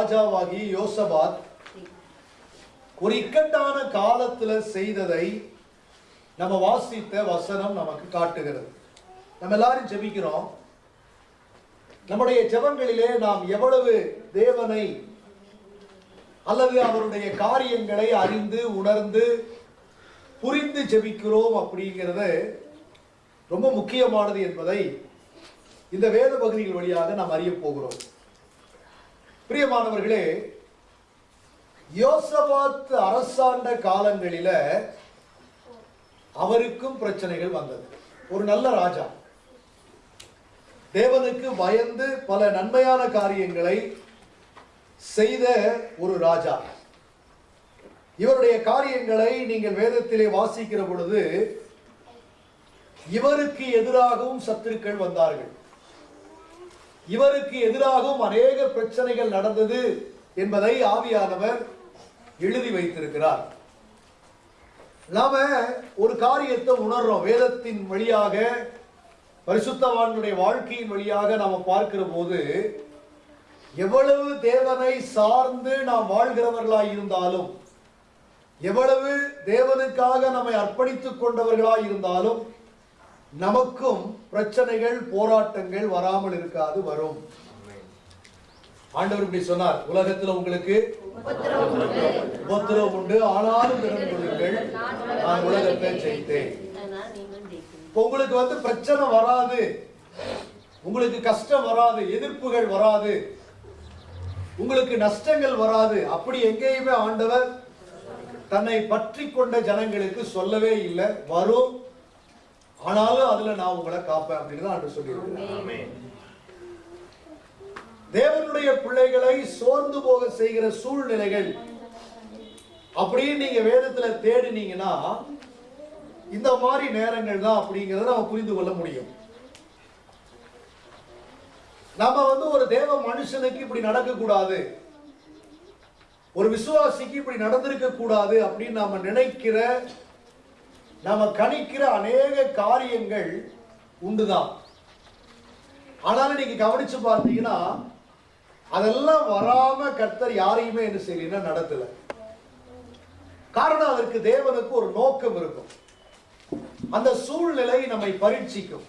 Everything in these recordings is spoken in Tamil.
ராஜாவாகிய ராஜாவாகி யோசபாத் ஒரு இக்கட்டான காலத்துல செய்ததை நம்ம வாசித்த வசனம் நமக்கு காட்டுகிறது. நம்ம எல்லாரும் ஜெபிக்கிறோம். நம்முடைய ஜெபங்களிலே நாம் எவ்வளவு தேவனை அல்லது அவருடைய காரியங்களை அறிந்து உணர்ந்து புரிந்து ஜெபிக்கிறோம் அப்படிங்கிறது ரொம்ப முக்கியமானது என்பதை இந்த வேத பகுதிகள் வழியாக நாம் அறிய போகிறோம். பிரியமானவர்களே யோசபாத் அரசாண்ட காலங்களில அவருக்கும் பிரச்சனைகள் வந்தது. ஒரு நல்ல ராஜா. தேவனுக்கு பயந்து பல நன்மையான காரியங்களை செய்த ஒரு ராஜா. இவருடைய காரியங்களை நீங்கள் வேதத்திலே வாசிக்கிற பொழுது இவருக்கு எதிராகவும் சத்துருக்கள் வந்தார்கள். இவருக்கு எதிராகவும் அநேக பிரச்சனைகள் நடந்தது என்பதை ஆவியானவர் எழுதி வைத்திருக்கிறார். நாம ஒரு காரியத்தை உணர்றோம். வேதத்தின் வழியாக பரிசுத்தவான்களுடைய வாழ்க்கையின் வழியாக நாம பார்க்கிற போது எவ்வளவு தேவனை சார்ந்து நாம் வாழ்கிறவர்களாய் இருந்தாலும் எவ்வளவு தேவனுக்காக நம்மை அர்ப்பணித்துக் கொண்டவர்களாய் இருந்தாலும் நமக்கும் பிரச்சனைகள் போராட்டங்கள் வராமல் இருக்காது வரும். ஆண்டவர் இப்படி சொன்னார் உலகத்துல உங்களுக்கு உபத்திரவம் உண்டு. ஆனாலும் திறன் கொள்ளுங்கள் நான் உலகத்தை ஜெயித்தேன். உங்களுக்கு வந்து பிரச்சனை வராது. உங்களுக்கு கஷ்டம் வராது எதிர்ப்புகள் வராது. உங்களுக்கு நஷ்டங்கள் வராது. அப்படி எங்கேயுமே ஆண்டவர் தன்னை பற்றி கொண்ட ஜனங்களுக்கு சொல்லவே இல்லை. வரும். ஆனாலும் அதுல நான் உங்களை காப்பேன் அப்படின்னு தான் சொல்லியிருக்கிறேன் தேவனுடைய பிள்ளைகளை சோர்ந்து போக செய்கிற சூழ்நிலைகள் அப்படின்னு நீங்க வேதத்துல தேடினீங்கன்னா இந்த மாதிரி நேரங்கள் தான் அப்படிங்கறத நம்ம புரிந்து கொள்ள முடியும். நம்ம வந்து ஒரு தேவ மனுஷனுக்கு இப்படி நடக்க கூடாது ஒரு விசுவாசிக்கு இப்படி நடந்திருக்க கூடாது அப்படின்னு நாம நினைக்கிற நாம கணிக்கிற அநேக காரியங்கள் உண்டுதான். ஆனாலும் நீங்க கவனிச்சு பார்த்தீங்கன்னா அதெல்லாம் வராம கர்த்தர் யாரையுமே என்ன செய்யலைன்னா நடத்தல. காரணம் அதற்கு தேவனுக்கு ஒரு நோக்கம் இருக்கும். அந்த சூழ்நிலை நம்மை பரீட்சிக்கும்.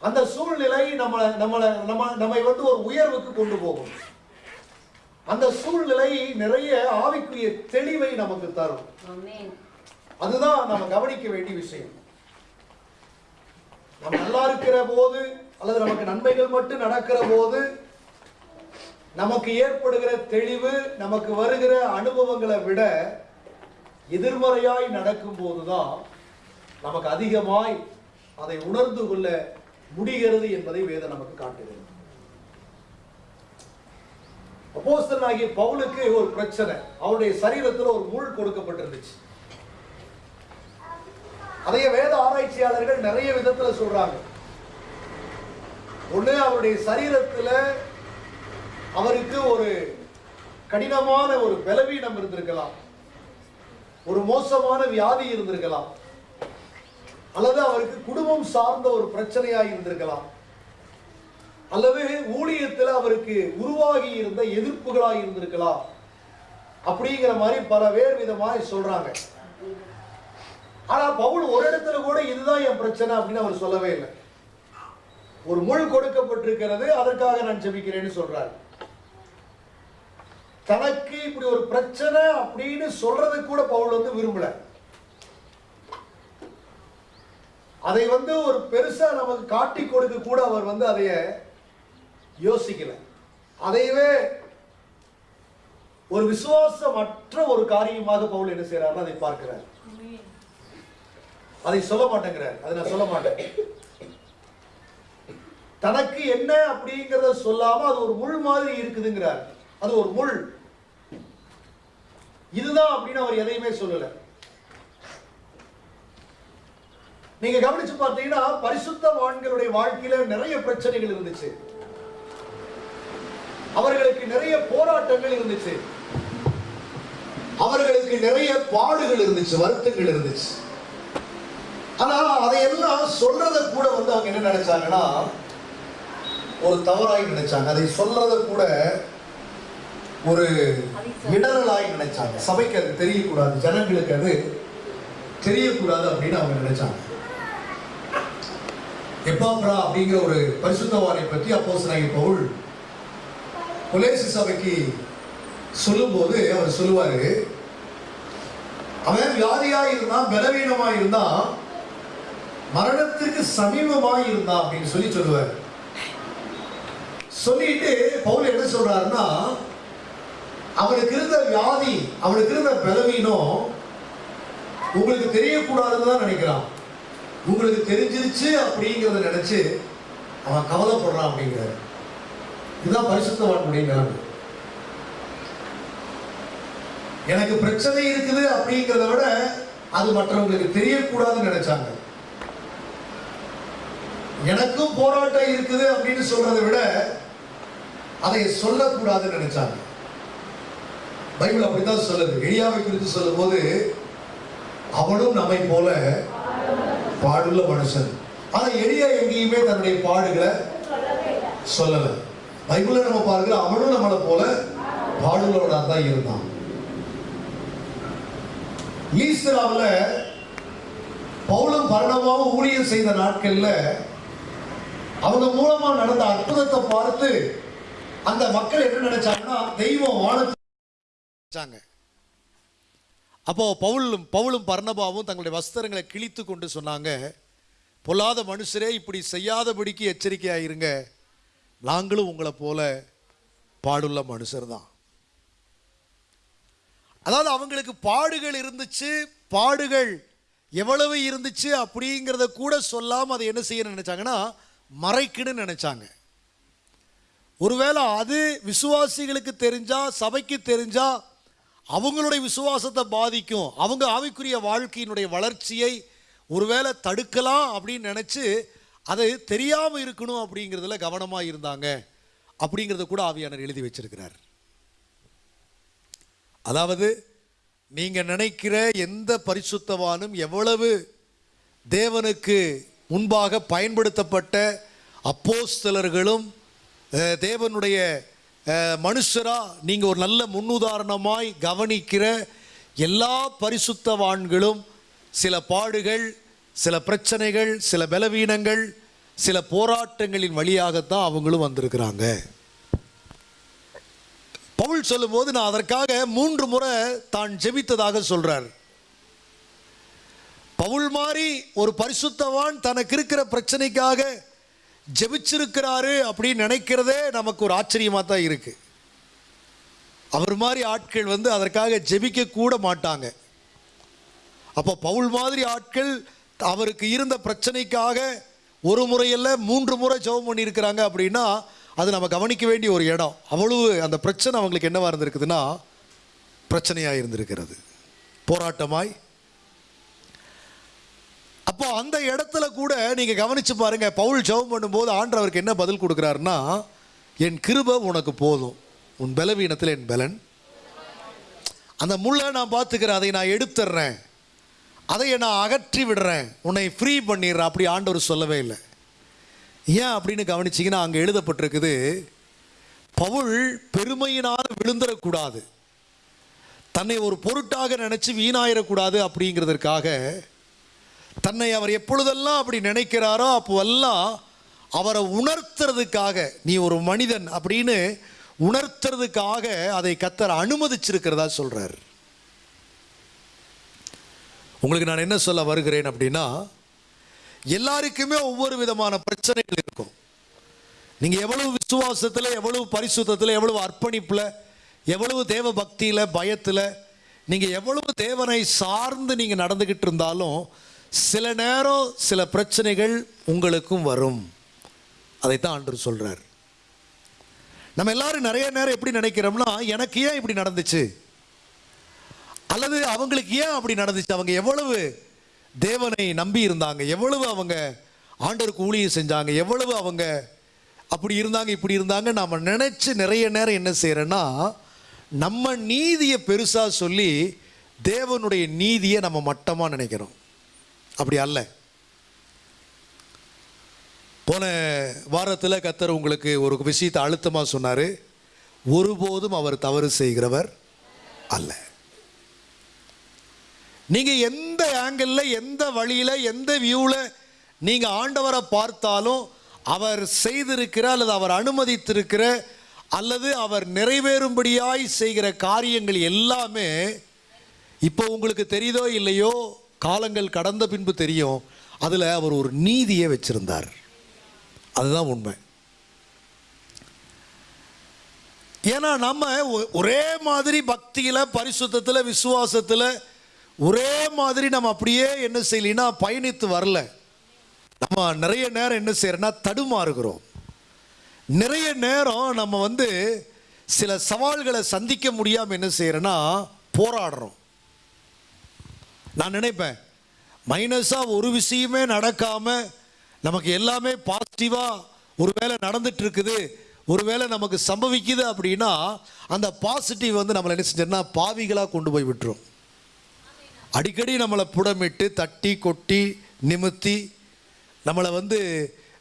அந்த சூழ்நிலை நம்மளை நம்மளை நம்ம நம்மை வந்து ஒரு உயர்வுக்கு கொண்டு போகும். அந்த சூழ்நிலை நிறைய ஆவிக்குரிய தெளிவை நமக்கு தரும். அதுதான் நம்ம கவனிக்க வேண்டிய விஷயம். நம்ம நல்லா இருக்கிற போது அல்லது நமக்கு நன்மைகள் மட்டும் நடக்கிற போது நமக்கு ஏற்படுகிற தெளிவு நமக்கு வருகிற அனுபவங்களை விட எதிர்மறையாய் நடக்கும் போதுதான் நமக்கு அதிகமாய் அதை உணர்ந்து கொள்ள முடிகிறது என்பதை வேதம் நமக்கு காட்டுகிறது. அப்போஸ்தலனாகிய பவுலுக்கு ஒரு பிரச்சனை. அவருடைய சரீரத்தில் ஒரு முள் கொடுக்கப்பட்டிருந்துச்சு. அதைய வேத ஆராய்ச்சியாளர்கள் நிறைய விதத்துல சொல்றாங்க. ஒண்ணு அவருடைய சரீரத்துல அவருக்கு ஒரு கடினமான ஒரு பலவீனம் இருந்திருக்கலாம். ஒரு மோசமான வியாதி இருந்திருக்கலாம். அல்லது அவருக்கு குடும்பம் சார்ந்த ஒரு பிரச்சனையா இருந்திருக்கலாம். அல்லது ஊழியத்தில் அவருக்கு உருவாகி இருந்த எதிர்ப்புகளாக இருந்திருக்கலாம். அப்படிங்கிற மாதிரி பல வேறு விதமாக சொல்றாங்க. ஆனா பவுல் ஒரு இடத்துல கூட இதுதான் என் பிரச்சனை அப்படின்னு அவர் சொல்லவே இல்லை. ஒரு முள் கொடுக்கப்பட்டிருக்கிறது அதற்காக நான் ஜெபிக்கிறேன்னு சொல்றாரு. தனக்கு இப்படி ஒரு பிரச்சனை அப்படின்னு சொல்றது கூட பவுல் வந்து விரும்பல. அதை வந்து ஒரு பெருசா நமக்கு காட்டி கொடுக்க கூட அவர் வந்து அதைய யோசிக்கல. அதையவே ஒரு விசுவாசமற்ற ஒரு காரியமாக பவுல் என்ன செய்யறாருன்னு அதை பார்க்கிறார். அதை சொல்ல மாட்டேங்கிறார். அதை நான் சொல்ல மாட்டேன். தனக்கு என்ன அப்படிங்கிறத சொல்லாம அது ஒரு முள் மாதிரி இருக்குதுங்கிறார். அது ஒரு முள். இதுதான் அப்படின்னு அவர் எதையுமே சொல்லல. நீங்க கவனிச்சு பார்த்தீங்கன்னா பரிசுத்தவான்களுடைய வாழ்க்கையில நிறைய பிரச்சனைகள் இருந்துச்சு. அவர்களுக்கு நிறைய போராட்டங்கள் இருந்துச்சு. அவர்களுக்கு நிறைய பாடுகள் இருந்துச்சு வருத்தங்கள் இருந்துச்சு. ஆனா அதையெல்லாம் சொல்றத கூட வந்து அவங்க என்ன நினைச்சாங்கன்னா ஒரு தவறாய் நினைச்சாங்க. அதை சொல்றத கூட ஒரு இடரலாய் நினைச்சாங்க. சபைக்கு அது தெரியக்கூடாது ஜனங்களுக்கு அது தெரியக்கூடாது அப்படின்னு அவங்க நினைச்சாங்க. எப்பாப்ரா அப்படிங்கிற ஒரு பரிசுத்தவாரை பற்றி அப்போ பவுல் கொலேசு சபைக்கு சொல்லும்போது அவர் சொல்லுவாரு அவன் வியாதியா இருந்தான் பலவீனமா இருந்தான் மரணத்திற்கு சமீபமாக இருந்தான் அப்படின்னு சொல்லி சொல்லுவார். சொல்லிட்டு பவுல் என்ன சொல்றாருன்னா அவனுக்கு இருந்த வியாதி அவனுக்கு இருந்த பலவீனம் உங்களுக்கு தெரியக்கூடாதுன்னு தான் நினைக்கிறான். உங்களுக்கு தெரிஞ்சிருச்சு அப்படிங்கிறத நினைச்சு அவன் கவலைப்படுறான் அப்படிங்கிறாரு. இதுதான் பரிசுத்தவான்களுடைய நிலைமை. எனக்கு பிரச்சனை இருக்குது அப்படிங்கிறத விட அது மற்றவங்களுக்கு தெரியக்கூடாதுன்னு நினைச்சாங்க. எனக்கும் போராட்டம் இருக்குது அப்படின்னு சொல்றதை விட அதை சொல்லக்கூடாதுன்னு நினைச்சாங்க. பைபிள் அப்படித்தான் சொல்லுது. எளியாவை குறித்து சொல்லும்போது அவனும் நம்மை போல பாடுள்ள மனுஷன். ஆனா எளியா எங்கேயுமே தன்னுடைய பாடுகளை சொல்லல. பைபிள நம்ம பாருங்க அவனும் நம்மளை போல பாடுகளோட தான் இருந்தான். ஈஸ்தராவில் பவுலும் பரணமாவும் ஊழியம் செய்த நாட்கள்ல அவங்க மூலமா நடந்த அற்புதத்தை பார்த்து அந்த மக்கள் என்ன நினைச்சாங்கன்னா தெய்வம் வானத்தாங்க அப்போ பவுலும் பவுலும் பர்ணபாவும் தங்களுடைய வஸ்திரங்களை கிழித்து கொண்டு சொன்னாங்க பொல்லாத மனுஷரே இப்படி செய்யாதபடிக்கு எச்சரிக்கையாயிருங்க. நாங்களும் உங்களை போல பாடுள்ள மனுஷர் தான் அதாவது அவங்களுக்கு பாடுகள் இருந்துச்சு பாடுகள் எவ்வளவு இருந்துச்சு அப்படிங்கிறத கூட சொல்லாமல் அதை என்ன செய்ய நினைச்சாங்கன்னா மறைக்கிடுன்னு நினைச்சாங்க. ஒருவேளை அது விசுவாசிகளுக்கு தெரிஞ்சால் சபைக்கு தெரிஞ்சால் அவங்களுடைய விசுவாசத்தை பாதிக்கும். அவங்க ஆவிக்குரிய வாழ்க்கையினுடைய வளர்ச்சியை ஒருவேளை தடுக்கலாம் அப்படின்னு நினச்சி அது தெரியாமல் இருக்கணும் அப்படிங்கிறதுல கவனமாக இருந்தாங்க. அப்படிங்கிறத கூட ஆவியானர் எழுதி வச்சிருக்கிறார். அதாவது நீங்கள் நினைக்கிற எந்த பரிசுத்தவானும் எவ்வளவு தேவனுக்கு முன்பாக பயன்படுத்தப்பட்ட அப்போஸ்தலர்களும் தேவனுடைய மனுஷராக நீங்கள் ஒரு நல்ல முன்னுதாரணமாய் கவனிக்கிற எல்லா பரிசுத்தவான்களும் சில பாடுகள் சில பிரச்சனைகள் சில பலவீனங்கள் சில போராட்டங்களின் வழியாகத்தான் அவங்களும் வந்திருக்கிறாங்க. பவுல் சொல்லும்போது நான் அதற்காக மூன்று முறை தான் ஜெபித்ததாக சொல்கிறார் பவுல் மாதிரி ஒரு பரிசுத்தவான் தனக்கு இருக்கிற பிரச்சனைக்காக ஜெபிச்சிருக்கிறாரு அப்படின்னு நினைக்கிறதே நமக்கு ஒரு ஆச்சரியமாக தான் இருக்கு. அவர் மாதிரி ஆட்கள் வந்து அதற்காக ஜெபிக்க கூட மாட்டாங்க. அப்போ பவுல் மாதிரி ஆட்கள் அவருக்கு இருந்த பிரச்சனைக்காக ஒரு முறையில் மூன்று முறை ஜெபம் பண்ணியிருக்கிறாங்க அப்படின்னா அது நம்ம கவனிக்க வேண்டிய ஒரு இடம். அவ்வளவு அந்த பிரச்சனை அவங்களுக்கு என்னவாக இருந்திருக்குதுன்னா பிரச்சனையாக இருந்திருக்கிறது போராட்டமாய் அப்போ அந்த இடத்துல கூட நீங்க கவனிச்சு பாருங்க பவுல் ஜெபம் பண்ணும்போது ஆண்டவருக்கு என்ன பதில் கொடுக்குறாருன்னா என் கிருப உனக்கு போதும். உன் பலவீனத்தில் என் பலன். அந்த முள்ளை நான் பார்த்துக்கிறேன் அதை நான் எடுத்துடுறேன் அதை நான் அகற்றி விடுறேன். உன்னை ஃப்ரீ பண்ணிடுறேன் அப்படி ஆண்டவர் சொல்லவே இல்லை. ஏன் அப்படின்னு கவனிச்சிங்கன்னா அங்கே எழுதப்பட்டிருக்குது பவுல் பெருமையினால் விழுந்துடக்கூடாது தன்னை ஒரு பொருட்டாக நினச்சி வீணாயிடக்கூடாது அப்படிங்கிறதற்காக தன்னை அவர் எப்பொழுதெல்லாம் அப்படி நினைக்கிறாரோ அப்போவெல்லாம் அவரை உணர்த்துறதுக்காக நீ ஒரு மனிதன் அப்படின்னு உணர்த்துறதுக்காக அதை கத்தர் அனுமதிச்சிருக்கிறதா சொல்றார். உங்களுக்கு நான் என்ன சொல்ல வருகிறேன் அப்படின்னா எல்லாருக்குமே ஒவ்வொரு விதமான பிரச்சனைகள் இருக்கும். நீங்க எவ்வளவு விசுவாசத்தில் எவ்வளவு பரிசுத்தத்தில் எவ்வளவு அர்ப்பணிப்புல எவ்வளவு தேவ பக்தியில பயத்துல நீங்க எவ்வளவு தேவனை சார்ந்து நீங்க நடந்துகிட்டு இருந்தாலும் சில நேரம் சில பிரச்சனைகள் உங்களுக்கும் வரும். அதைத்தான் ஆண்டவர் சொல்கிறார் நம்ம எல்லாரும் நிறைய நேரம் எப்படி நினைக்கிறோம்னா எனக்கு ஏன் இப்படி நடந்துச்சு? அல்லது அவங்களுக்கு ஏன் அப்படி நடந்துச்சு? அவங்க எவ்வளவு தேவனை நம்பி இருந்தாங்க? எவ்வளவு அவங்க ஆண்டவருக்கு ஊழியம் செஞ்சாங்க? எவ்வளவு அவங்க அப்படி இருந்தாங்க இப்படி இருந்தாங்க நாம் நினச்சி நிறைய நேரம் என்ன செய்கிறோன்னா நம்ம நீதியை பெருசாக சொல்லி தேவனுடைய நீதியை நம்ம மட்டமாக நினைக்கிறோம். அப்படி அல்ல. போன வாரத்தில் கத்தர் உங்களுக்கு ஒரு விஷயத்தை அழுத்தமாக சொன்னார். ஒருபோதும் அவர் தவறு செய்கிறவர் அல்ல. நீங்கள் எந்த ஆங்கிளில் எந்த வழியில் எந்த வியூவில் நீங்கள் ஆண்டவரை பார்த்தாலும் அவர் செய்திருக்கிற அல்லது அவர் அனுமதித்திருக்கிற அல்லது அவர் நிறைவேறும்படியாய் செய்கிற காரியங்கள் எல்லாமே இப்போ உங்களுக்கு தெரியுதோ இல்லையோ? காலங்கள் கடந்த பின்பு தெரியும். அதில் அவர் ஒரு நீதியை வச்சிருந்தார். அதுதான் உண்மை. ஏன்னா நம்ம ஒ- ஒரே மாதிரி பக்தியில் பரிசுத்தத்தில் விசுவாசத்தில் ஒரே மாதிரி நம்ம அப்படியே என்ன செய்யலைன்னா பயணித்து வரல. நம்ம நிறைய நேரம் என்ன செய்யறோம்னா தடுமாறுகிறோம். நிறைய நேரம் நம்ம வந்து சில சவால்களை சந்திக்க முடியாமல் என்ன செய்யறோன்னா போராடுறோம். நான் நினைப்பேன். மைனஸாக ஒரு விஷயமே நடக்காமல் நமக்கு எல்லாமே பாசிட்டிவாக ஒருவேளை நடந்துட்டு இருக்குது ஒருவேளை நமக்கு சம்பவிக்குது அப்படின்னா அந்த பாசிட்டிவ் வந்து நம்மளை என்ன செஞ்சோன்னா பாவிகளாக கொண்டு போய் விட்டுரும். அடிக்கடி நம்மளை புடமிட்டு தட்டி கொட்டி நிமித்தி நம்மளை வந்து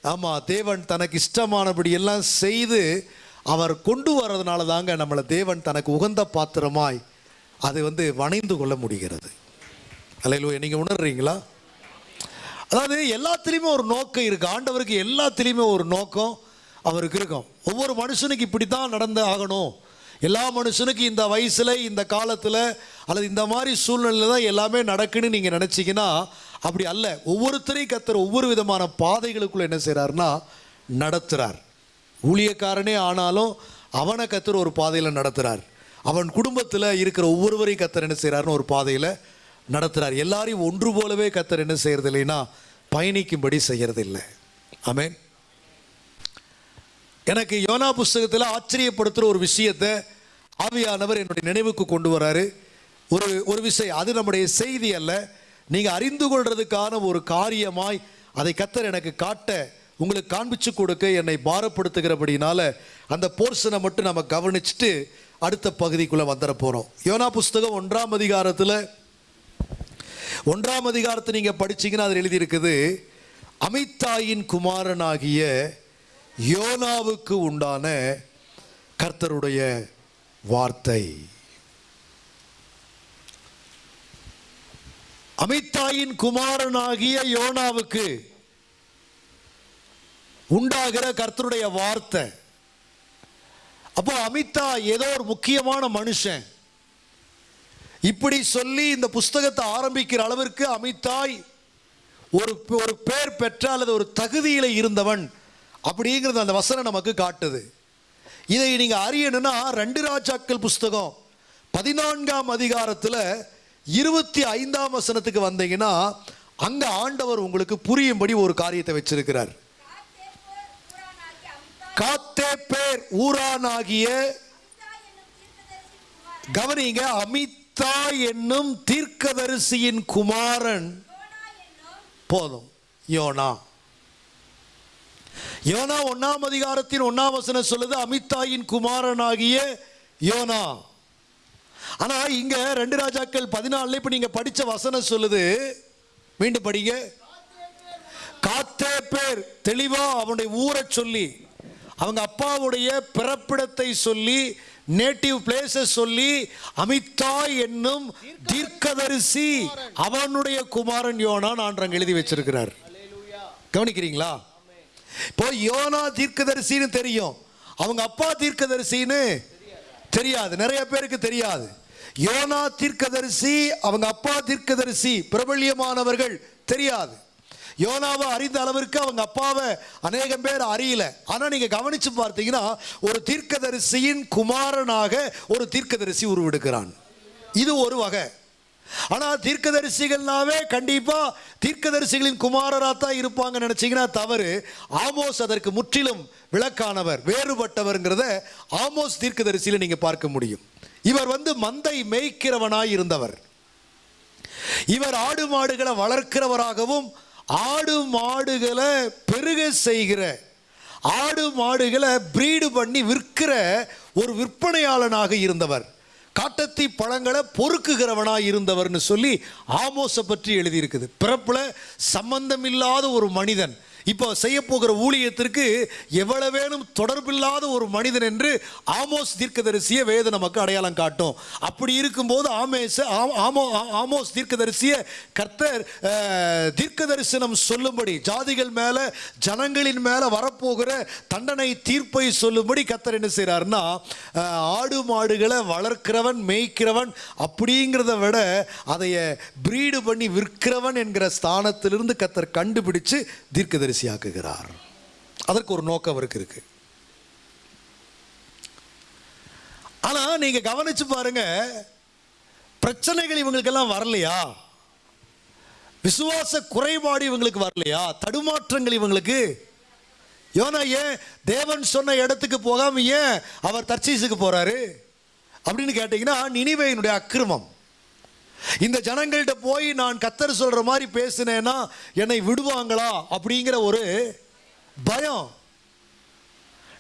ஆமாம் தேவன் தனக்கு இஷ்டமானபடி எல்லாம் செய்து அவர் கொண்டு வர்றதுனால தாங்க நம்மளை தேவன் தனக்கு உகந்த பாத்திரமாய் அதை வந்து வணைந்து கொள்ள முடிகிறது. அல்லையிலோ நீங்கள் உணர்றீங்களா? அதாவது எல்லாத்துலேயுமே ஒரு நோக்கம் இருக்குது ஆண்டவருக்கு எல்லாத்துலேயுமே ஒரு நோக்கம் அவருக்கு இருக்கும். ஒவ்வொரு மனுஷனுக்கு இப்படி தான் நடந்து ஆகணும். எல்லா மனுஷனுக்கும் இந்த வயசில் இந்த காலத்தில் அல்லது இந்த மாதிரி சூழ்நிலையில் தான் எல்லாமே நடக்குன்னு நீங்கள் நினச்சிங்கன்னா அப்படி அல்ல. ஒவ்வொருத்தரையும் கத்துற ஒவ்வொரு விதமான பாதைகளுக்குள்ளே என்ன செய்கிறாருன்னா நடத்துகிறார் ஊழியக்காரனே ஆனாலும் அவனை கத்துற ஒரு பாதையில் நடத்துகிறார் அவன் குடும்பத்தில் இருக்கிற ஒவ்வொருவரையும் கத்தர் என்ன செய்கிறாருன்னு ஒரு பாதையில் நடத்துகிறார் எல்லாரையும் ஒன்று போலவே கத்தர் என்ன செய்கிறது இல்லைன்னா பயணிக்கும்படி செய்கிறது இல்லை ஆமென். எனக்கு யோனா புஸ்தகத்தில் ஆச்சரியப்படுத்துகிற ஒரு விஷயத்தை ஆவியானவர் என்னுடைய நினைவுக்கு கொண்டு வராரு. ஒரு ஒரு விஷயம் அது நம்முடைய செய்தி அல்ல. நீங்கள் அறிந்து கொள்றதுக்கான ஒரு காரியமாய் அதை கத்தர் எனக்கு காட்ட உங்களுக்கு காண்பிச்சு கொடுக்க என்னை பாரப்படுத்துகிறபடினால அந்த போர்ஷனை மட்டும் நம்ம கவனிச்சுட்டு அடுத்த பகுதிக்குள்ளே வந்துட போகிறோம் யோனா புஸ்தகம் ஒன்றாம் அதிகாரத்தில் ஒன்றாம் அதிகாரத்தை நீங்கள் படிச்சீங்கன்னா அதில் எழுதியிருக்குது அமித்தாயின் குமாரனாகிய யோனாவுக்கு உண்டான கர்த்தருடைய வார்த்தை. அமித்தாயின் குமாரனாகிய யோனாவுக்கு உண்டாகிற கர்த்தருடைய வார்த்தை. அப்போ அமித்தா ஏதோ ஒரு முக்கியமான மனுஷன். இப்படி சொல்லி இந்த புஸ்தகத்தை ஆரம்பிக்கிற அளவிற்கு அமித்தாய் ஒரு ஒரு பேர் பெற்ற அல்லது ஒரு தகுதியில் இருந்தவன் அப்படிங்கிறது அந்த வசனம் நமக்கு காட்டுது. இதை நீங்கள் அறியணும்னா ரெண்டு ராஜாக்கள் புஸ்தகம் பதினான்காம் அதிகாரத்தில் இருபத்தி ஐந்தாம் வசனத்துக்கு வந்தீங்கன்னா அங்கே ஆண்டவர் உங்களுக்கு புரியும்படி ஒரு காரியத்தை வச்சிருக்கிறார். காத்தே பேர் ஊரானாகிய கவனிங்க அமித் அமித்தா என்னும் தீர்க்கதரிசியின் குமாரன். போதும். யோனா. யோனா ஒன்னாம் அதிகாரத்தின் ஒன்னாம் வசனம் சொல்லுது அமித்தாயின் குமாரனாகிய யோனா. ஆனா இங்க ரெண்டு ராஜாக்கள் பதினாலுல இப்ப நீங்க படிச்ச வசனம் சொல்லுது. மீண்டும் படிங்க. காத்தே பேர். தெளிவா அவனுடைய ஊரை சொல்லி அவங்க அப்பாவுடைய பிறப்பிடத்தை சொல்லி நேட்டிவ் பிளேசஸ் சொல்லி அமித்தாய் என்னும் தீர்க்கதரிசி அவனுடைய குமாரன் யோனா நான் எழுதி வச்சிருக்கிறார். கவனிக்கிறீங்களா? இப்போ யோனா தீர்க்கதரிசின்னு தெரியும். அவங்க அப்பா தீர்க்கதரிசின்னு தெரியாது. நிறைய பேருக்கு தெரியாது. யோனா தீர்க்கதரிசி அவங்க அப்பா தீர்க்கதரிசி பிரபல்யமானவர்கள் தெரியாது. யோனாவை அறிந்த அளவிற்கு அவங்க அப்பாவை அநேகம் பேர் அறியல. ஆனால் நீங்கள் கவனிச்சு பார்த்தீங்கன்னா ஒரு தீர்க்கதரிசியின் குமாரனாக ஒரு தீர்க்கதரிசி உருவெடுக்கிறான். இது ஒரு வகை. ஆனால் தீர்க்கதரிசிகள்னாவே கண்டிப்பாக தீர்க்கதரிசிகளின் குமாரராக தான் இருப்பாங்க நினச்சிங்கன்னா தவறு. ஆமோஸ் அதற்கு முற்றிலும் விளக்கானவர் வேறுபட்டவர்ங்கிறத ஆமோஸ் தீர்க்கதரிசியில் நீங்கள் பார்க்க முடியும். இவர் வந்து மந்தை மேய்க்கிறவனாய் இருந்தவர். இவர் ஆடு மாடுகளை வளர்க்கிறவராகவும் ஆடு மாடுகளை பெருக செய்கிற ஆடு மாடுகளை பிரீடு பண்ணி விற்கிற ஒரு விற்பனையாளனாக இருந்தவர். காட்டத்தி பழங்களை பொறுக்குகிறவனாக இருந்தவர்னு சொல்லி ஆமோசை பற்றி எழுதியிருக்குது. பிறப்புல சம்பந்தமில்லாத ஒரு மனிதன் இப்போ செய்ய போகிற ஊழியத்திற்கு எவ்வளவேனும் தொடர்பில்லாத ஒரு மனிதன் என்று ஆமோஸ் தீர்க்கதரிசிய வேத நமக்கு அடையாளம் காட்டும். அப்படி இருக்கும்போது ஆமேச ஆ- ஆமோ ஆ- ஆமோஸ் தீர்க்கதரிசிய கர்த்தர் தீர்க்க தரிசனம் சொல்லும்படி ஜாதிகள் மேல ஜனங்களின் மேல வரப்போகிற தண்டனை தீர்ப்பை சொல்லும்படி கர்த்தர் என்ன செய்கிறாருன்னா ஆடு மாடுகளை வளர்க்கிறவன் மேய்க்கிறவன் அப்படிங்கிறத விட அதைய பிரீடு பண்ணி விற்கிறவன் என்கிற ஸ்தானத்திலிருந்து கர்த்தர் கண்டுபிடிச்சு தீர்க்கதரிசி தீர்க்கதரிசியாக்குகிறார் அதற்கு ஒரு நோக்கம் அவருக்கு இருக்கு. ஆனா நீங்க கவனிச்சு பாருங்க பிரச்சனைகள் இவங்களுக்கெல்லாம் வரலையா? விசுவாச குறைபாடு இவங்களுக்கு வரலையா? தடுமாற்றங்கள் இவங்களுக்கு? யோனா ஏன் தேவன் சொன்ன இடத்துக்கு போகாம ஏன் அவர் தர்ச்சீசுக்கு போறாரு? அப்படின்னு கேட்டீங்கன்னா நினைவையினுடைய அக்கிரமம். இந்த ஜனங்கள்கிட்ட போய் நான் கத்தர் சொல்ற மாதிரி பேசினேன்னா என்னை விடுவாங்களா அப்படிங்கிற ஒரு பயம்.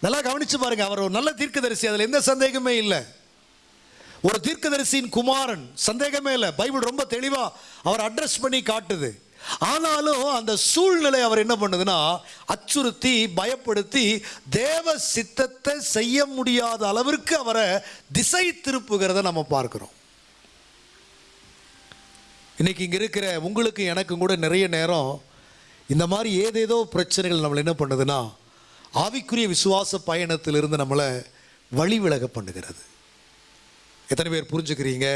நல்லா கவனிச்சு பாருங்க அவர் ஒரு நல்ல தீர்க்கதரிசி அதுல எந்த சந்தேகமே இல்லை. ஒரு தீர்க்கதரிசியின் குமாரன் சந்தேகமே இல்லை. பைபிள் ரொம்ப தெளிவா அவர் அட்ரஸ் பண்ணி காட்டுது. ஆனாலும் அந்த சூழ்நிலை அவர் என்ன பண்ணுதுன்னா அச்சுறுத்தி பயப்படுத்தி தேவ சித்தத்தை செய்ய முடியாத அளவிற்கு அவரை திசை திருப்புகிறத நம்ம பார்க்கிறோம். இன்றைக்கி இங்கே இருக்கிற உங்களுக்கு எனக்கும் கூட நிறைய நேரம் இந்த மாதிரி ஏதேதோ பிரச்சனைகள் நம்மளை என்ன பண்ணுதுன்னா ஆவிக்குரிய விசுவாச பயணத்திலிருந்து நம்மளை வழி விலக பண்ணுகிறது. எத்தனை பேர் புரிஞ்சுக்கிறீங்க?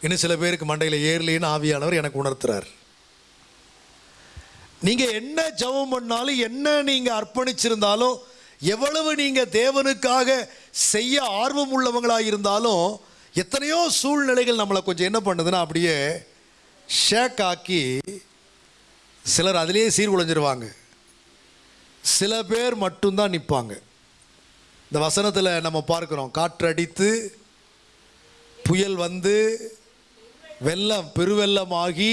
இன்னும் சில பேருக்கு மண்டையில் ஏறலேன்னு ஆவியானவர் எனக்கு உணர்த்துறார். நீங்கள் என்ன ஜெபம் பண்ணாலும் என்ன நீங்கள் அர்ப்பணிச்சிருந்தாலும் எவ்வளவு நீங்கள் தேவனுக்காக செய்ய ஆர்வம் உள்ளவங்களாக இருந்தாலும் எத்தனையோ சூழ்நிலைகள் நம்மளை கொஞ்சம் என்ன பண்ணுதுன்னா அப்படியே ஷேக் ஆக்கி சிலர் அதிலேயே சீர்குலைஞ்சிருவாங்க. சில பேர் மட்டும்தான் நிற்பாங்க இந்த வசனத்தில் நம்ம பார்க்குறோம் காற்றடித்து புயல் வந்து வெள்ளம் பெருவெள்ளமாகி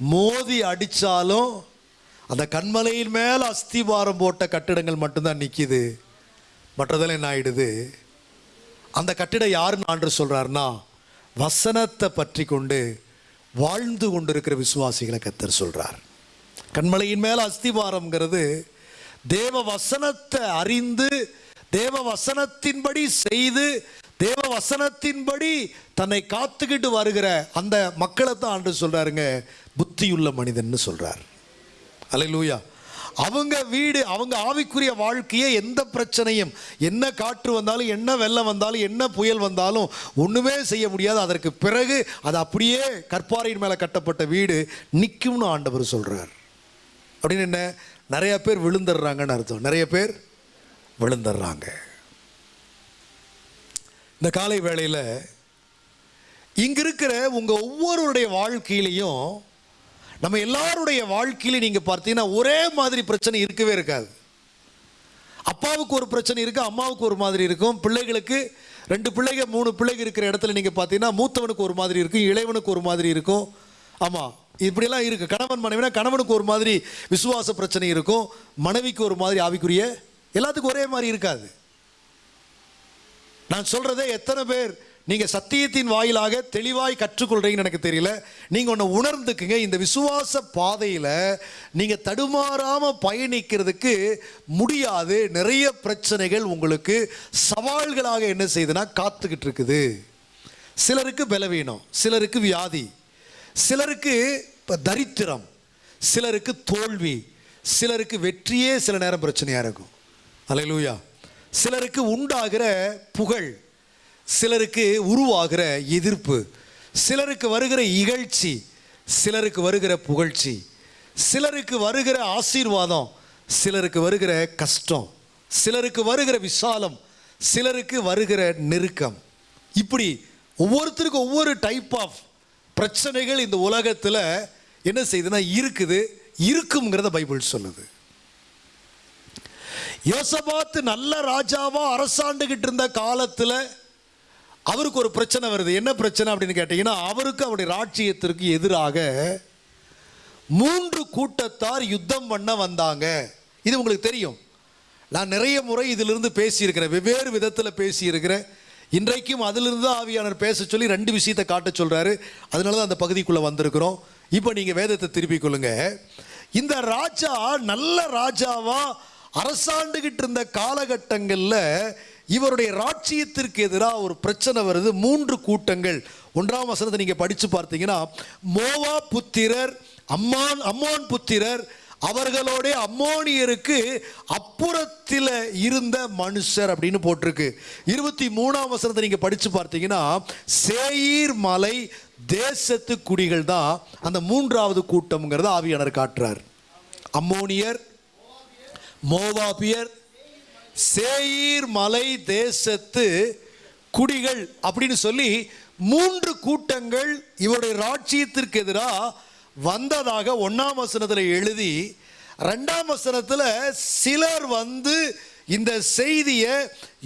மோதி அடித்தாலும் அந்த கண்மலையின் மேலே அஸ்திபாரம் போட்ட கட்டிடங்கள் மட்டும்தான் நிற்கிது மற்றதெல்லாம் என்ன ஆகிடுது அந்த கட்டிடம் யாருன்னு ஆண்டு சொல்கிறாருன்னா வசனத்தை பற்றி கொண்டு வாழ்ந்து கொண்டிருக்கிற விசுவாசிகளை கத்தர் சொல்கிறார் கண்மலையின் மேலே அஸ்திவாரம்ங்கிறது தேவ வசனத்தை அறிந்து தேவ வசனத்தின்படி செய்து தேவ வசனத்தின்படி தன்னை காத்துக்கிட்டு வருகிற அந்த மக்களை தான் ஆண்டு சொல்கிறாருங்க புத்தியுள்ள மனிதன்னு அலை லூயா அவங்க வீடு அவங்க ஆவிக்குரிய வாழ்க்கையே எந்த பிரச்சனையும் என்ன காற்று வந்தாலும் என்ன வெள்ளம் வந்தாலும் என்ன புயல் வந்தாலும் ஒன்றுமே செய்ய முடியாது. அதற்கு பிறகு அது அப்படியே கற்பாறையின் மேலே கட்டப்பட்ட வீடு நிற்கும்னு ஆண்டவர் சொல்கிறார் அப்படின்னு என்ன? நிறைய பேர் விழுந்துடுறாங்கன்னு அர்த்தம். நிறைய பேர் விழுந்துடுறாங்க. இந்த காலை வேளையில் இங்கே இருக்கிற உங்கள் ஒவ்வொருடைய வாழ்க்கையிலையும் நம்ம எல்லாருடைய வாழ்க்கையிலையும் நீங்கள் பார்த்தீங்கன்னா ஒரே மாதிரி பிரச்சனை இருக்கவே இருக்காது. அப்பாவுக்கு ஒரு பிரச்சனை இருக்குது அம்மாவுக்கு ஒரு மாதிரி இருக்கும் பிள்ளைகளுக்கு ரெண்டு பிள்ளைங்க மூணு பிள்ளைங்க இருக்கிற இடத்துல நீங்கள் பார்த்தீங்கன்னா மூத்தவனுக்கு ஒரு மாதிரி இருக்கும் இளையவனுக்கு ஒரு மாதிரி இருக்கும். ஆமாம் இப்படியெல்லாம் இருக்குது கணவன் மனைவினா கணவனுக்கு ஒரு மாதிரி விசுவாச பிரச்சனை இருக்கும் மனைவிக்கு ஒரு மாதிரி ஆவிக்குரிய எல்லாத்துக்கும் ஒரே மாதிரி இருக்காது. நான் சொல்கிறதே எத்தனை பேர் நீங்கள் சத்தியத்தின் வாயிலாக தெளிவாய் கற்றுக்கொள்கிறீங்கன்னு எனக்கு தெரியல. நீங்கள் ஒன்று உணர்ந்துக்குங்க. இந்த விசுவாச பாதையில் நீங்கள் தடுமாறாமல் பயணிக்கிறதுக்கு முடியாது. நிறைய பிரச்சனைகள் உங்களுக்கு சவால்களாக என்ன செய்யுதுன்னா காத்துக்கிட்டு இருக்குது. சிலருக்கு பலவீனம் சிலருக்கு வியாதி சிலருக்கு இப்போ தரித்திரம் சிலருக்கு தோல்வி சிலருக்கு வெற்றியே சில நேரம் பிரச்சனையாக இருக்கும். அலையிலூயா. சிலருக்கு உண்டாகிற புகழ் சிலருக்கு உருவாகிற எதிர்ப்பு சிலருக்கு வருகிற இகழ்ச்சி சிலருக்கு வருகிற புகழ்ச்சி சிலருக்கு வருகிற ஆசீர்வாதம் சிலருக்கு வருகிற கஷ்டம் சிலருக்கு வருகிற விசாலம் சிலருக்கு வருகிற நெருக்கம். இப்படி ஒவ்வொருத்தருக்கும் ஒவ்வொரு டைப் ஆஃப் பிரச்சனைகள் இந்த உலகத்தில் என்ன செய்யுதுன்னா இருக்குது இருக்குங்கிறத பைபிள் சொல்லுது. யோசபாத்து நல்ல ராஜாவாக அரசாண்டுகிட்டு இருந்த காலத்தில் அவருக்கு ஒரு பிரச்சனை வருது. என்ன பிரச்சனை அப்படின்னு கேட்டீங்கன்னா அவருக்கு அவருடைய ராட்சியத்திற்கு எதிராக மூன்று கூட்டத்தார் யுத்தம் பண்ண வந்தாங்க. இது உங்களுக்கு தெரியும். நான் நிறைய முறை இதிலிருந்து பேசியிருக்கிறேன். வெவ்வேறு விதத்தில் பேசியிருக்கிறேன். இன்றைக்கும் அதிலிருந்து தான் பேச சொல்லி ரெண்டு விஷயத்தை காட்ட சொல்கிறாரு அதனால தான் அந்த பகுதிக்குள்ளே வந்திருக்கிறோம். இப்போ நீங்கள் வேதத்தை திருப்பிக் கொள்ளுங்க. இந்த ராஜா நல்ல ராஜாவாக அரசாண்டுகிட்டு இருந்த காலகட்டங்களில் இவருடைய ராட்சியத்திற்கு எதிராக ஒரு பிரச்சனை வருது. மூன்று கூட்டங்கள். ஒன்றாம் வசனத்தை நீங்கள் படித்து பார்த்தீங்கன்னா மோவா புத்திரர் அம்மான் அம்மோன் புத்திரர் அவர்களோட அம்மோனியருக்கு அப்புறத்தில் இருந்த மனுஷர் அப்படின்னு போட்டிருக்கு. இருபத்தி மூணாம் வசனத்தை நீங்கள் படித்து பார்த்தீங்கன்னா சேயீர் மலை தேசத்து குடிகள் தான் அந்த மூன்றாவது கூட்டம்ங்கிறத ஆவியானர் காட்டுறார். அம்மோனியர் மோவாபியர் சேயீர் மலை தேசத்து குடிகள் அப்படின்னு சொல்லி மூன்று கூட்டங்கள் இவருடைய ராட்சியத்திற்கு எதிராக வந்ததாக ஒன்றாம் வசனத்தில் எழுதி ரெண்டாம் வசனத்தில் சிலர் வந்து இந்த செய்தியை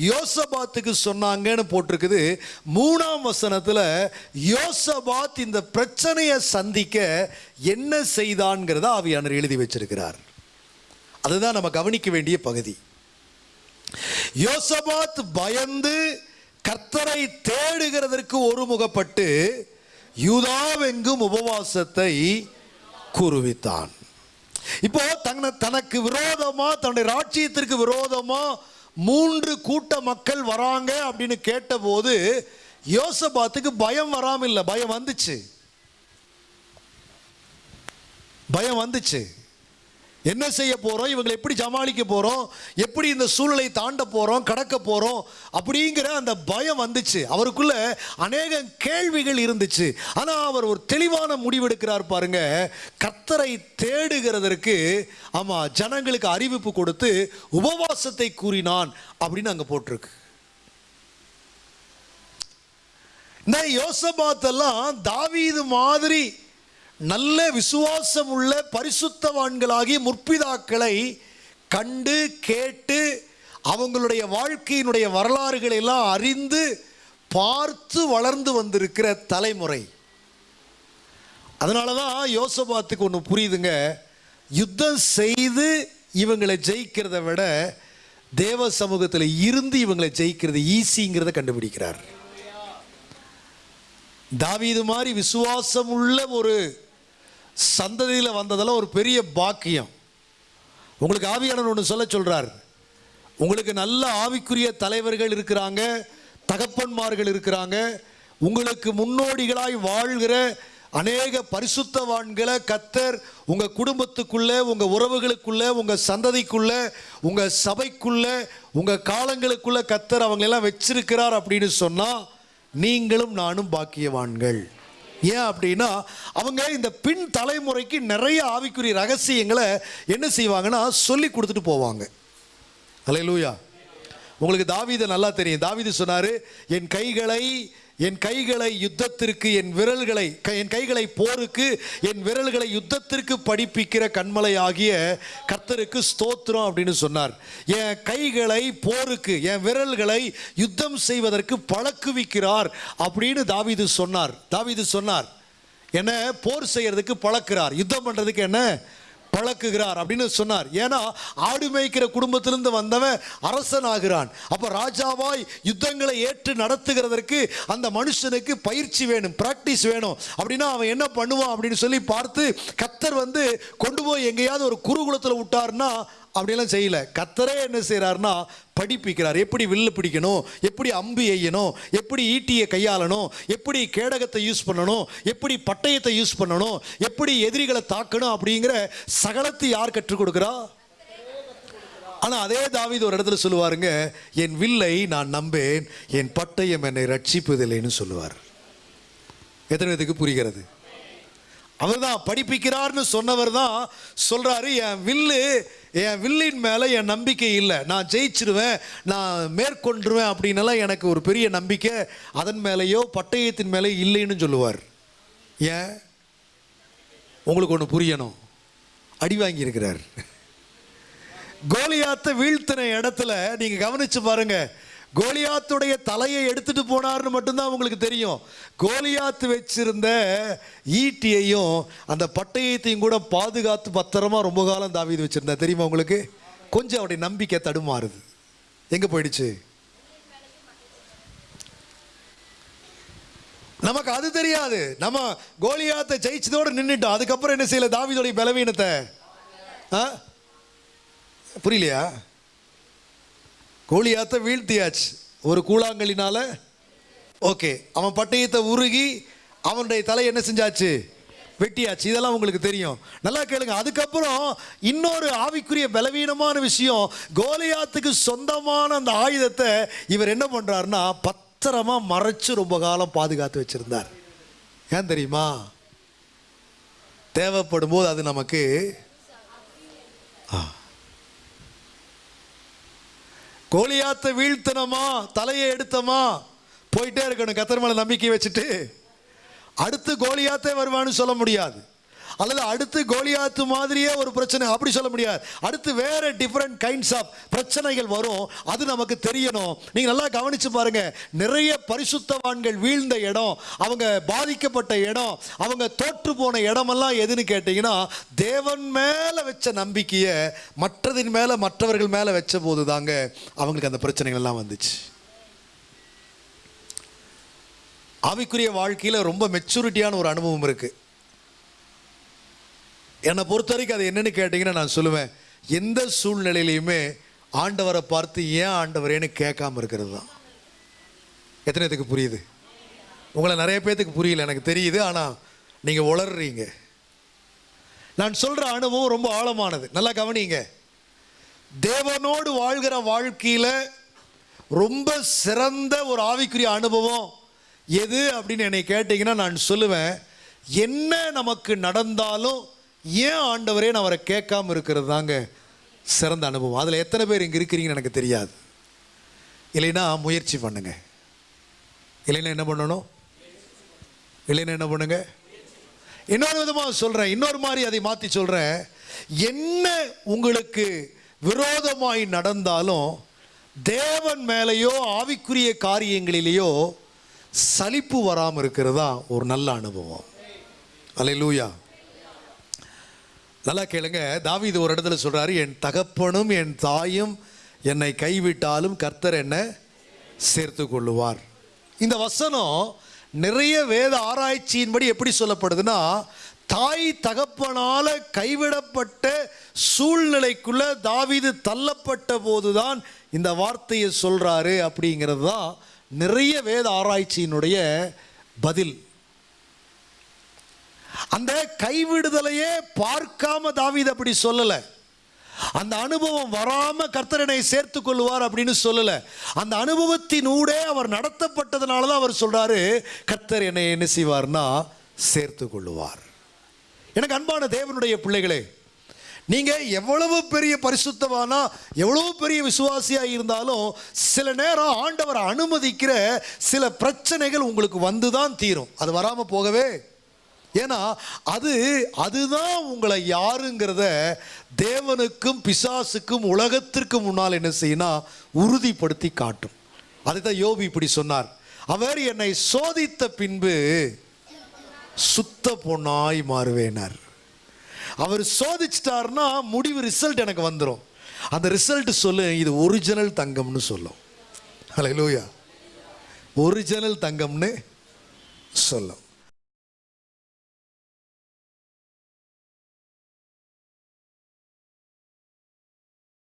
யோசபாத்துக்கு சொன்னாங்கன்னு போட்டிருக்குது. மூணாம் வசனத்தில் யோசபாத் இந்த பிரச்சனையை சந்திக்க என்ன செய்தான்ங்கிறத ஆவியானர் எழுதி வச்சிருக்கிறார். அதுதான் நம்ம கவனிக்க வேண்டிய பகுதி. யோசபாத் பயந்து கர்த்தரை தேடுகிறதற்கு ஒருமுகப்பட்டு யூதாவெங்கும் உபவாசத்தை கூறுவித்தான். இப்போ தன்னை தனக்கு விரோதமா தன்னுடைய ராட்சியத்திற்கு விரோதமா மூன்று கூட்ட மக்கள் வராங்க அப்படின்னு கேட்டபோது யோசபாத்துக்கு பயம் வராம இல்லை பயம் வந்துச்சு. பயம் வந்துச்சு. என்ன செய்ய போகிறோம் இவங்களை எப்படி சமாளிக்க போகிறோம் எப்படி இந்த சூழலை தாண்ட போகிறோம் கடக்க போகிறோம் அப்படிங்கிற அந்த பயம் வந்துச்சு. அவருக்குள்ள அநேக கேள்விகள் இருந்துச்சு. ஆனால் அவர் ஒரு தெளிவான முடிவெடுக்கிறார் பாருங்க. கத்தரை தேடுகிறதற்கு ஆமாம் ஜனங்களுக்கு அறிவிப்பு கொடுத்து உபவாசத்தை கூறினான் அப்படின்னு அங்கே போட்டிருக்கு. இந்த யோசபாத்தெல்லாம் தாவீது மாதிரி நல்ல விசுவாசம் உள்ள பரிசுத்தவான்களாகி முற்பிதாக்களை கண்டு கேட்டு அவங்களுடைய வாழ்க்கையினுடைய வரலாறுகளை எல்லாம் அறிந்து பார்த்து வளர்ந்து வந்திருக்கிற தலைமுறை. அதனால தான் யோசபாத்துக்கு ஒன்று புரியுதுங்க. யுத்தம் செய்து இவங்களை ஜெயிக்கிறத விட தேவ சமூகத்தில் இருந்து இவங்களை ஜெயிக்கிறது ஈஸிங்கிறத கண்டுபிடிக்கிறார். தாவீது மாதிரி விசுவாசம் உள்ள ஒரு சந்ததியில் வந்ததெல்லாம் ஒரு பெரிய பாக்கியம். உங்களுக்கு ஆவியாளர் ஒன்று சொல்ல சொல்கிறார் உங்களுக்கு நல்ல ஆவிக்குரிய தலைவர்கள் இருக்கிறாங்க தகப்பன்மார்கள் இருக்கிறாங்க உங்களுக்கு முன்னோடிகளாய் வாழ்கிற அநேக பரிசுத்தவான்களை கத்தர் உங்கள் குடும்பத்துக்குள்ளே உங்கள் உறவுகளுக்குள்ளே உங்கள் சந்ததிக்குள்ளே உங்கள் சபைக்குள்ளே உங்கள் காலங்களுக்குள்ளே கத்தர் அவங்களெல்லாம் வச்சிருக்கிறார் அப்படின்னு சொன்னால் நீங்களும் நானும் பாக்கியவான்கள். ஏன் அப்படின்னா அவங்க இந்த பின் தலைமுறைக்கு நிறைய ஆவிக்குரிய ரகசியங்களை என்ன செய்வாங்கன்னா சொல்லி கொடுத்துட்டு போவாங்க. அலையலூயா உங்களுக்கு தாவீதை நல்லா தெரியும். தாவீது சொன்னார் என் கைகளை என் கைகளை யுத்தத்திற்கு என் விரல்களை க- என் கைகளை போருக்கு என் விரல்களை யுத்தத்திற்கு படிப்பிக்கிற கண்மலை ஆகிய கர்த்தருக்கு ஸ்தோத்திரம் அப்படின்னு சொன்னார். என் கைகளை போருக்கு என் விரல்களை யுத்தம் செய்வதற்கு பழக்குவிக்கிறார் அப்படின்னு தாவீது சொன்னார். தாவீது சொன்னார். என்ன? போர் செய்கிறதுக்கு பழக்கிறார். யுத்தம் பண்ணுறதுக்கு என்ன? பழக்குகிறார் அப்படின்னு சொன்னார். ஏன்னா ஆடு மேய்க்கிற குடும்பத்திலிருந்து வந்தவன் அரசன் ஆகிறான் அப்போ ராஜாவாய் யுத்தங்களை ஏற்று நடத்துகிறதற்கு அந்த மனுஷனுக்கு பயிற்சி வேணும் ப்ராக்டிஸ் வேணும். அப்படின்னா அவன் என்ன பண்ணுவான் அப்படின்னு சொல்லி பார்த்து கத்தர் வந்து கொண்டு போய் எங்கேயாவது ஒரு குருகுலத்தில் விட்டார்னா அப்படியெல்லாம் செய்யல. கத்தரே என்ன செய்கிறாருன்னா படிப்பிக்கிறார். எப்படி வில்லு பிடிக்கணும்? எப்படி அம்பு எய்யணும்? எப்படி ஈட்டியை கையாளணும்? எப்படி கேடகத்தை யூஸ் பண்ணணும்? எப்படி பட்டயத்தை யூஸ் பண்ணணும்? எப்படி எதிரிகளை தாக்கணும்? அப்படிங்கிற சகலத்தை யார் கற்றுக் கொடுக்குறா? ஆனால் அதே தாவிது ஒரு இடத்துல சொல்லுவாருங்க என் வில்லை நான் நம்பேன் என் பட்டயம் என்னை ரட்சிப்பதில்லைன்னு சொல்லுவார். எத்தனை பேத்துக்கு புரிகிறது? அவர்தான் படிப்பிக்கிறார்னு சொன்னவர் தான் சொல்கிறாரு என் வில்லு என் வில்லின் மேலே என் நம்பிக்கை இல்லை. நான் ஜெயிச்சிருவேன் நான் மேற்கொண்டுருவேன் அப்படின்னலாம் எனக்கு ஒரு பெரிய நம்பிக்கை. அதன் மேலேயோ பட்டயத்தின் மேலே இல்லைன்னு சொல்லுவார். ஏன்? உங்களுக்கு ஒன்று புரியணும். அடி வாங்கியிருக்கிறார். கோலியாத்தை வீழ்த்தின இடத்துல நீங்கள் கவனித்து பாருங்கள் கோலியாத்துடைய தலையை எடுத்துட்டு போனார்னு மட்டும்தான் உங்களுக்கு தெரியும். கோலியாத்து வச்சிருந்த ஈட்டியையும் அந்த பட்டயத்தையும் கூட பாதுகாத்து பத்திரமா ரொம்ப காலம் தாவீது வச்சிருந்தா தெரியுமா உங்களுக்கு? கொஞ்சம் அவருடைய நம்பிக்கை தடுமாறுது. எங்க போயிடுச்சு? நமக்கு அது தெரியாது. நம்ம கோலியாத்தை ஜெயிச்சதோடு நின்றுட்டோம் அதுக்கப்புறம் என்ன செய்யல? தாவிதோடைய பலவீனத்தை. ஆ? புரியலையா? கோழியாத்த வீழ்த்தியாச்சு. ஒரு கூழாங்கலினால ஓகே அவன் பட்டயத்தை உருகி அவனுடைய தலை என்ன செஞ்சாச்சு? வெட்டியாச்சு. இதெல்லாம் உங்களுக்கு தெரியும். நல்லா கேளுங்க. அதுக்கப்புறம் இன்னொரு ஆவிக்குரிய பலவீனமான விஷயம் கோலியாத்துக்கு சொந்தமான அந்த ஆயுதத்தை இவர் என்ன பண்ணுறாருன்னா பத்திரமா மறைச்சு ரொம்ப காலம் பாதுகாத்து வச்சுருந்தார். ஏன் தெரியுமா? தேவைப்படும் போது அது நமக்கு ஆ. கோலியாத்தை வீழ்த்தனமா தலையை எடுத்தமா? போயிட்டே இருக்கணும். கத்தர் மேல நம்பிக்கை வச்சுட்டு அடுத்து கோலியாத்தே வருவான்னு சொல்ல முடியாது. அல்லது அடுத்து கோலியாத்து மாதிரியே ஒரு பிரச்சனை அப்படி சொல்ல முடியாது. அடுத்து வேற டிஃப்ரெண்ட் கைண்ட்ஸ் ஆஃப் பிரச்சனைகள் வரும். அது நமக்கு தெரியணும். நீங்க நல்லா கவனிச்சு பாருங்க. நிறைய பரிசுத்தவான்கள் வீழ்ந்த இடம் அவங்க பாதிக்கப்பட்ட இடம் அவங்க தோற்று போன இடமெல்லாம் எதுன்னு கேட்டீங்கன்னா தேவன் மேல வச்ச நம்பிக்கையை மற்றதின் மேல மற்றவர்கள் மேல வச்ச போது தாங்க அவங்களுக்கு அந்த பிரச்சனைகள் எல்லாம் வந்துச்சு. ஆவிக்குரிய வாழ்க்கையில் ரொம்ப மெச்சூரிட்டியான ஒரு அனுபவம் இருக்குது என்னை பொறுத்த வரைக்கும் அது என்னென்னு கேட்டிங்கன்னா நான் சொல்லுவேன் எந்த சூழ்நிலையிலையுமே ஆண்டவரை பார்த்து ஏன் ஆண்டவரேன்னு கேட்காம இருக்கிறது தான். எத்தனை இதுக்கு புரியுது? உங்களை நிறைய பேர்த்துக்கு புரியல எனக்கு தெரியுது ஆனால் நீங்கள் உளர்றீங்க. நான் சொல்கிற அனுபவம் ரொம்ப ஆழமானது. நல்லா கவனிங்க. தேவனோடு வாழ்கிற வாழ்க்கையில் ரொம்ப சிறந்த ஒரு ஆவிக்குரிய அனுபவம் எது அப்படின்னு என்னை கேட்டிங்கன்னா நான் சொல்லுவேன் என்ன நமக்கு நடந்தாலும் ஏன் ஆண்டவரே நான் அவரை கேட்காம இருக்கிறது தாங்க சிறந்த அனுபவம்? அதில் எத்தனை பேர் இங்கே இருக்கிறீங்கன்னு எனக்கு தெரியாது. இல்லைன்னா முயற்சி பண்ணுங்க. இல்லைன்னா என்ன பண்ணணும்? இல்லைன்னா என்ன பண்ணுங்க? இன்னொரு விதமாக சொல்கிறேன் இன்னொரு மாதிரி அதை மாற்றி சொல்கிறேன் என்ன உங்களுக்கு விரோதமாய் நடந்தாலும் தேவன் மேலேயோ ஆவிக்குரிய காரியங்களிலேயோ சலிப்பு வராமல் இருக்கிறதா ஒரு நல்ல அனுபவம். அலை லூயா நல்லா கேளுங்க. தாவீது ஒரு இடத்துல சொல்றாரு என் தகப்பனும் என் தாயும் என்னை கைவிட்டாலும் கர்த்தர் என்ன சேர்த்து கொள்ளுவார். இந்த வசனம் நிறைய வேத ஆராய்ச்சியின்படி எப்படி சொல்லப்படுதுன்னா தாய் தகப்பனால் கைவிடப்பட்ட சூழ்நிலைக்குள்ள தாவீது தள்ளப்பட்ட போதுதான் இந்த வார்த்தையை சொல்றாரு அப்படிங்கிறது தான் நிறைய வேத ஆராய்ச்சியினுடைய பதில். அந்த கைவிடுதலையே பார்க்காம தாவீது அப்படி சொல்லலை. அந்த அனுபவம் வராம கர்த்தரனை சேர்த்து கொள்வார் அப்படின்னு சொல்லல. அந்த அனுபவத்தினூடே அவர் நடத்தப்பட்டதுனால தான் அவர் சொல்றாரு கர்த்தர் என்னை என்ன செய்வார்னா சேர்த்து கொள்ளுவார். எனக்கு அன்பான தேவனுடைய பிள்ளைகளே நீங்க எவ்வளவு பெரிய பரிசுத்தவானா எவ்வளவு பெரிய விசுவாசியா இருந்தாலும் சில நேரம் ஆண்டவர் அனுமதிக்கிற சில பிரச்சனைகள் உங்களுக்கு வந்துதான் தீரும். அது வராம போகவே ஏன்னா அது அதுதான் உங்களை யாருங்கிறத தேவனுக்கும் பிசாசுக்கும் உலகத்திற்கு முன்னால் என்ன செய்யணும் உறுதிப்படுத்தி காட்டும். அதுதான் யோபி இப்படி சொன்னார். அவர் என்னை சோதித்த பின்பு சுத்த பொண்ணாய் மாறுவேனார். அவர் சோதிச்சிட்டாருன்னா முடிவு ரிசல்ட் எனக்கு வந்துடும் அந்த ரிசல்ட் சொல்லு இது ஒரிஜினல் தங்கம்னு சொல்லும். ஹalleluya ஒரிஜினல் தங்கம்னு சொல்லும்.